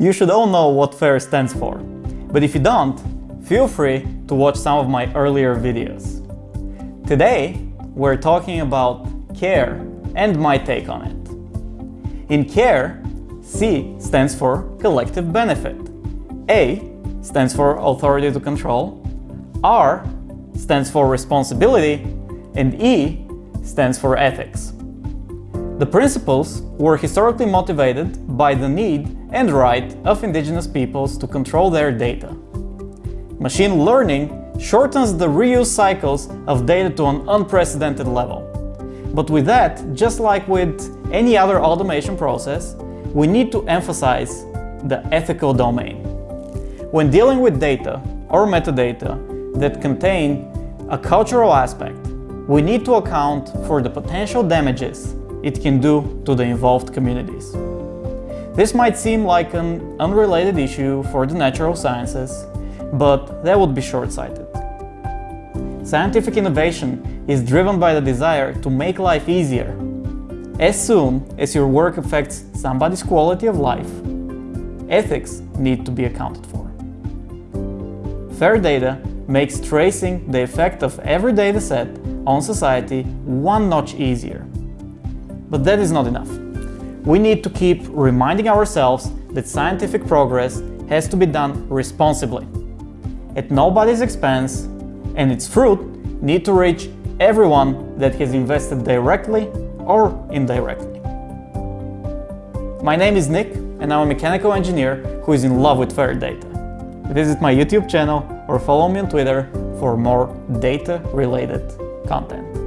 You should all know what FAIR stands for, but if you don't, feel free to watch some of my earlier videos. Today, we're talking about CARE and my take on it. In CARE, C stands for collective benefit, A stands for authority to control, R stands for responsibility, and E stands for ethics. The principles were historically motivated by the need and right of indigenous peoples to control their data. Machine learning shortens the reuse cycles of data to an unprecedented level. But with that, just like with any other automation process, we need to emphasize the ethical domain. When dealing with data or metadata that contain a cultural aspect, we need to account for the potential damages it can do to the involved communities. This might seem like an unrelated issue for the natural sciences, but that would be short-sighted. Scientific innovation is driven by the desire to make life easier. As soon as your work affects somebody's quality of life, ethics need to be accounted for. Fair data makes tracing the effect of every dataset on society one notch easier. But that is not enough. We need to keep reminding ourselves that scientific progress has to be done responsibly, at nobody's expense, and its fruit need to reach everyone that has invested directly or indirectly. My name is Nick and I'm a mechanical engineer who is in love with fair data. Visit my YouTube channel or follow me on Twitter for more data-related content.